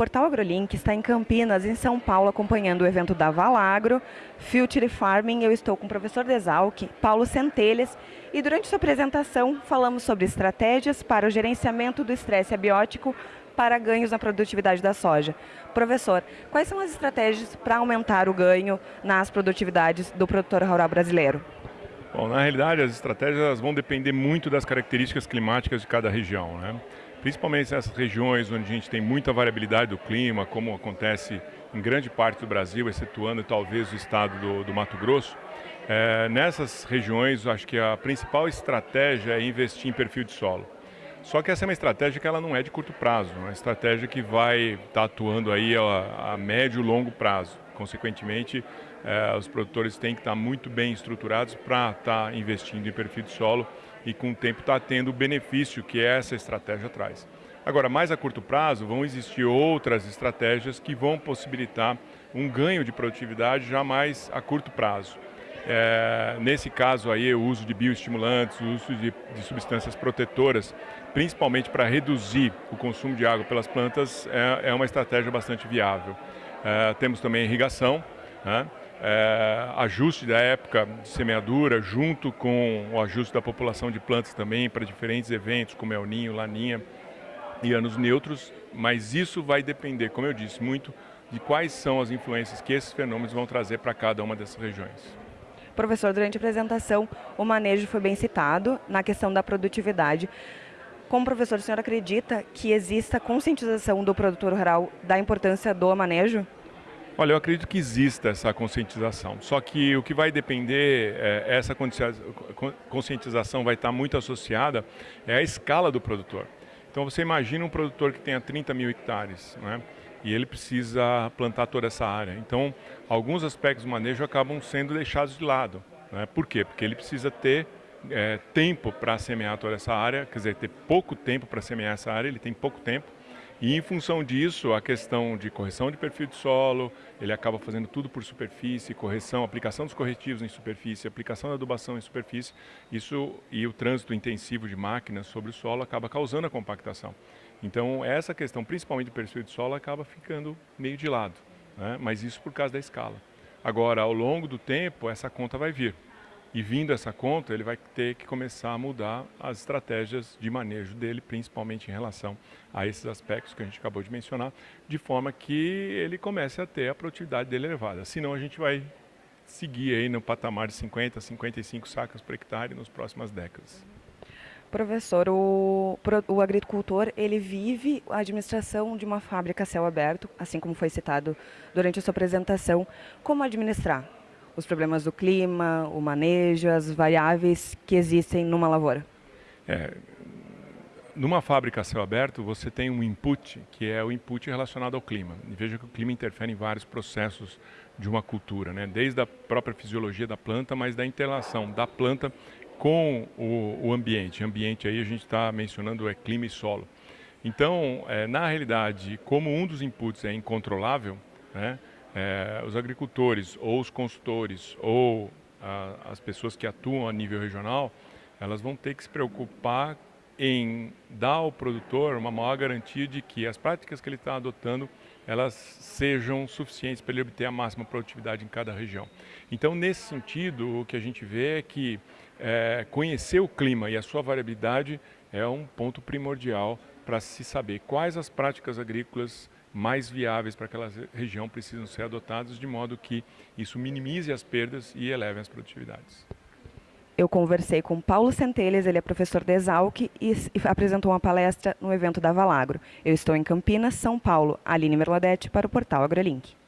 Portal AgroLink está em Campinas, em São Paulo, acompanhando o evento da Valagro, Future Farming. Eu estou com o professor Desalc, Paulo Centelhas, e durante sua apresentação falamos sobre estratégias para o gerenciamento do estresse abiótico para ganhos na produtividade da soja. Professor, quais são as estratégias para aumentar o ganho nas produtividades do produtor rural brasileiro? Bom, na realidade, as estratégias vão depender muito das características climáticas de cada região. Né? Principalmente nessas regiões onde a gente tem muita variabilidade do clima, como acontece em grande parte do Brasil, excetuando talvez o estado do, do Mato Grosso. É, nessas regiões, acho que a principal estratégia é investir em perfil de solo. Só que essa é uma estratégia que ela não é de curto prazo, é uma estratégia que vai estar tá atuando aí a, a médio e longo prazo. Consequentemente, eh, os produtores têm que estar muito bem estruturados para estar investindo em perfil de solo e com o tempo estar tendo o benefício que essa estratégia traz. Agora, mais a curto prazo, vão existir outras estratégias que vão possibilitar um ganho de produtividade já mais a curto prazo. É, nesse caso aí, o uso de bioestimulantes, o uso de, de substâncias protetoras, principalmente para reduzir o consumo de água pelas plantas, é, é uma estratégia bastante viável. É, temos também irrigação, né? É, ajuste da época de semeadura, junto com o ajuste da população de plantas também para diferentes eventos, como El Ninho, Laninha e anos neutros, mas isso vai depender, como eu disse, muito de quais são as influências que esses fenômenos vão trazer para cada uma dessas regiões. Professor, durante a apresentação, o manejo foi bem citado na questão da produtividade. Como professor, o senhor acredita que exista conscientização do produtor rural da importância do manejo? Olha, eu acredito que exista essa conscientização. Só que o que vai depender, é, essa conscientização vai estar muito associada é a escala do produtor. Então você imagina um produtor que tenha 30 mil hectares, né? E ele precisa plantar toda essa área. Então, alguns aspectos do manejo acabam sendo deixados de lado. Né? Por quê? Porque ele precisa ter é, tempo para semear toda essa área, quer dizer, ter pouco tempo para semear essa área, ele tem pouco tempo. E em função disso, a questão de correção de perfil de solo, ele acaba fazendo tudo por superfície, correção, aplicação dos corretivos em superfície, aplicação da adubação em superfície, isso e o trânsito intensivo de máquinas sobre o solo acaba causando a compactação. Então essa questão, principalmente do perfil de solo, acaba ficando meio de lado, né? mas isso por causa da escala. Agora, ao longo do tempo, essa conta vai vir. E vindo essa conta, ele vai ter que começar a mudar as estratégias de manejo dele, principalmente em relação a esses aspectos que a gente acabou de mencionar, de forma que ele comece a ter a produtividade dele elevada. Senão a gente vai seguir aí no patamar de 50, 55 sacas por hectare nas próximas décadas. Professor, o, o, agricultor ele vive a administração de uma fábrica a céu aberto, assim como foi citado durante a sua apresentação. Como administrar? Os problemas do clima, o manejo, as variáveis que existem numa lavoura? É, numa fábrica a céu aberto, você tem um input, que é o input relacionado ao clima. E veja que o clima interfere em vários processos de uma cultura, né? desde a própria fisiologia da planta, mas da interação da planta com o, o ambiente. Ambiente aí a gente está mencionando é clima e solo. Então, é, na realidade, como um dos inputs é incontrolável, né, é, os agricultores ou os consultores ou a, as pessoas que atuam a nível regional, elas vão ter que se preocupar em dar ao produtor uma maior garantia de que as práticas que ele está adotando elas sejam suficientes para ele obter a máxima produtividade em cada região. Então, nesse sentido, o que a gente vê é que é, conhecer o clima e a sua variabilidade é um ponto primordial para se saber quais as práticas agrícolas mais viáveis para aquela região precisam ser adotadas de modo que isso minimize as perdas e eleve as produtividades. Eu conversei com Paulo Centelhas, ele é professor de Exalc e apresentou uma palestra no evento da Valagro. Eu estou em Campinas, São Paulo. Aline Merladete para o portal AgroLink.